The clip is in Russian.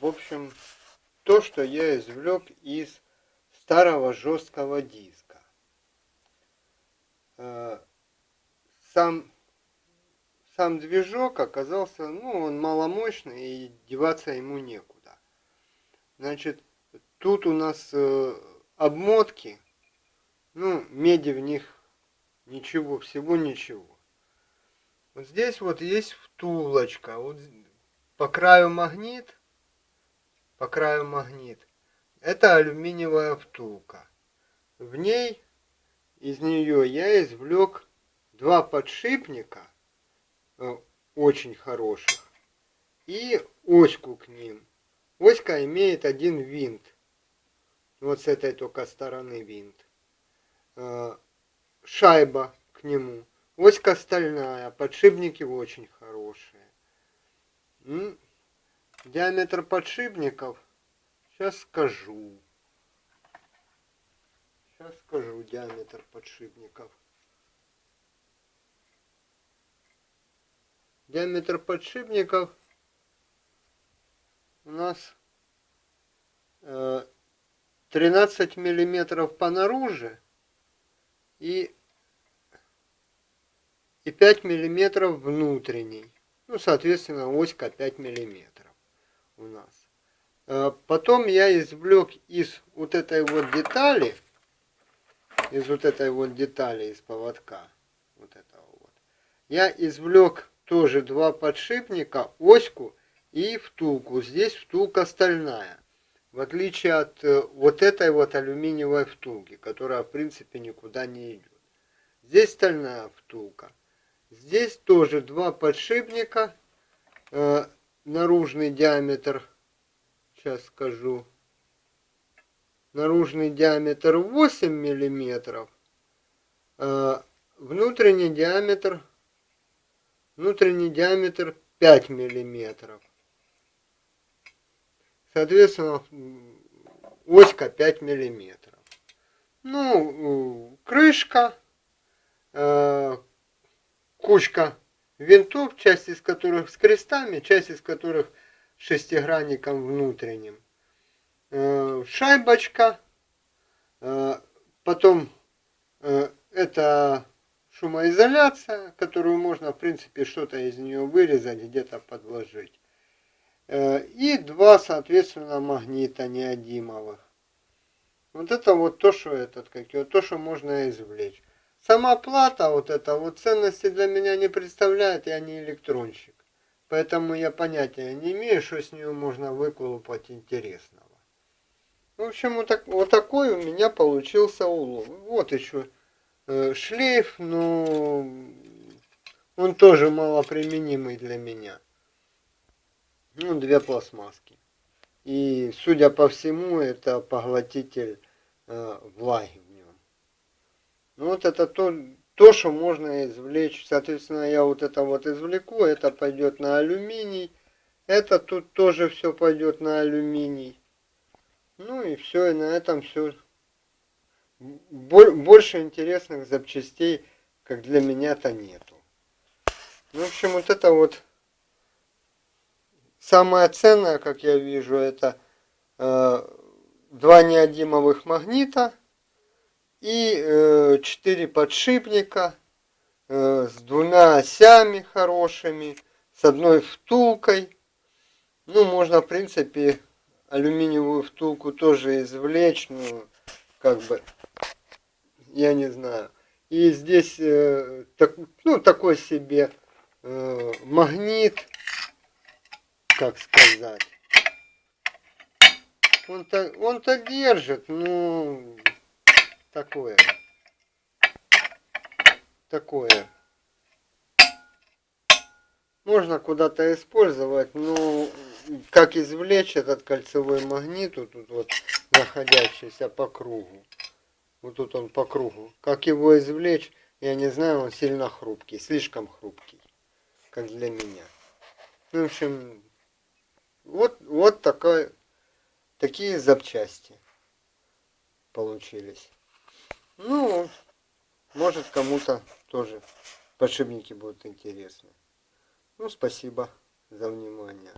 В общем, то, что я извлек из старого жесткого диска. Э, сам, сам движок оказался, ну, он маломощный, и деваться ему некуда. Значит, тут у нас э, обмотки, ну, меди в них ничего, всего ничего. Вот здесь вот есть втулочка, вот по краю магнит, по краю магнит. Это алюминиевая втулка. В ней, из нее я извлек два подшипника, э, очень хороших, и оську к ним. Оська имеет один винт. Вот с этой только стороны винт. Э, шайба к нему. Оська стальная, подшипники очень хорошие. Диаметр подшипников сейчас скажу. Сейчас скажу диаметр подшипников. Диаметр подшипников у нас 13 э, миллиметров по наружу и и 5 миллиметров внутренний. Ну, соответственно, оська 5 миллиметров у нас. Э, потом я извлек из вот этой вот детали, из вот этой вот детали из поводка, вот этого вот, я извлек тоже два подшипника, оську и втулку. Здесь втулка стальная. В отличие от э, вот этой вот алюминиевой втулки, которая в принципе никуда не идет. Здесь стальная втулка. Здесь тоже два подшипника. Наружный диаметр, сейчас скажу, наружный диаметр 8 миллиметров. Э, внутренний диаметр, внутренний диаметр 5 миллиметров. Соответственно, оська 5 миллиметров. Ну, крышка, э, кучка винтов, часть из которых с крестами, часть из которых шестигранником внутренним. Э, шайбочка, э, потом э, это шумоизоляция, которую можно в принципе что-то из нее вырезать, где-то подложить. И два, соответственно, магнита неодимовых. Вот это вот то, что этот, как его, то, что можно извлечь. Сама плата вот эта вот ценности для меня не представляет, я не электронщик. Поэтому я понятия не имею, что с нее можно выколупать интересного. В общем, вот, так, вот такой у меня получился улов. Вот еще э, шлейф, но он тоже малоприменимый для меня. Ну, две пластмасски. И, судя по всему, это поглотитель э, влаги ну вот это то, то, что можно извлечь. Соответственно, я вот это вот извлеку, это пойдет на алюминий. Это тут тоже все пойдет на алюминий. Ну и все, и на этом все. Больше интересных запчастей, как для меня-то нету. Ну, в общем, вот это вот самое ценное, как я вижу, это э, два неодимовых магнита и э, 4 подшипника э, с двумя осями хорошими, с одной втулкой. Ну, можно, в принципе, алюминиевую втулку тоже извлечь, ну, как бы, я не знаю. И здесь, э, так, ну, такой себе э, магнит, как сказать. Он-то он, -то, держит, ну, такое. Такое. Можно куда-то использовать, но как извлечь этот кольцевой магнит, вот тут вот находящийся по кругу. Вот тут он по кругу. Как его извлечь, я не знаю, он сильно хрупкий, слишком хрупкий, как для меня. В общем, вот, вот такой, такие запчасти получились. Ну, может кому-то тоже подшипники будут интересны. Ну, спасибо за внимание.